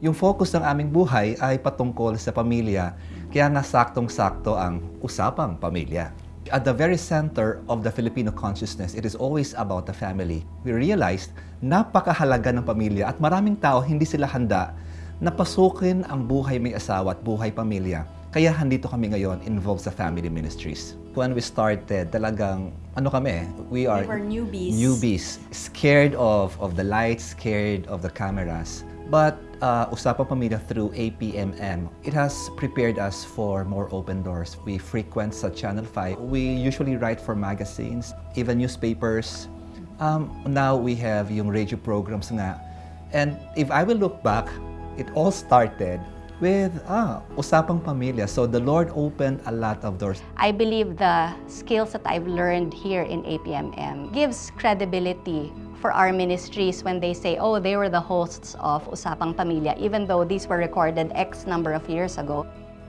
Yung focus ng aming buhay ay patungkol sa pamilya, kaya nga saktong-sakto ang usapang pamilya. At the very center of the Filipino consciousness, it is always about the family. We realized napakahalaga ng pamilya at maraming tao hindi sila handa na pasukin ang buhay may asawa at buhay pamilya. Kaya handito kami ngayon involved sa family ministries. When we started, talagang ano kami, we are We were newbies. newbies, scared of of the lights, scared of the cameras. But uh, Usapang Pamilya through APMM, it has prepared us for more open doors. We frequent sa Channel 5. We usually write for magazines, even newspapers. Um, now we have yung radio programs nga. And if I will look back, it all started with ah, Usapang Pamilya. So the Lord opened a lot of doors. I believe the skills that I've learned here in APMM gives credibility for our ministries when they say, oh, they were the hosts of Usapang Pamilya, even though these were recorded X number of years ago.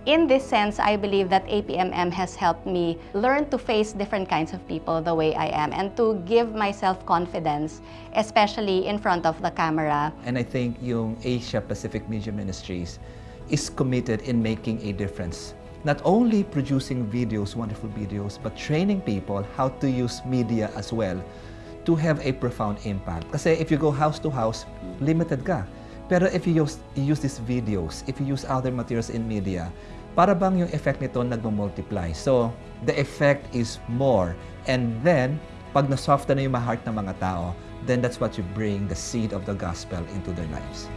In this sense, I believe that APMM has helped me learn to face different kinds of people the way I am and to give myself confidence, especially in front of the camera. And I think yung Asia Pacific Media Ministries is committed in making a difference. Not only producing videos, wonderful videos, but training people how to use media as well to have a profound impact. Kasi if you go house to house, limited ka. Pero if you use, you use these videos, if you use other materials in media, para bang yung effect nito nagmo-multiply. So, the effect is more. And then, pag nasoften na yung heart ng mga tao, then that's what you bring the seed of the gospel into their lives.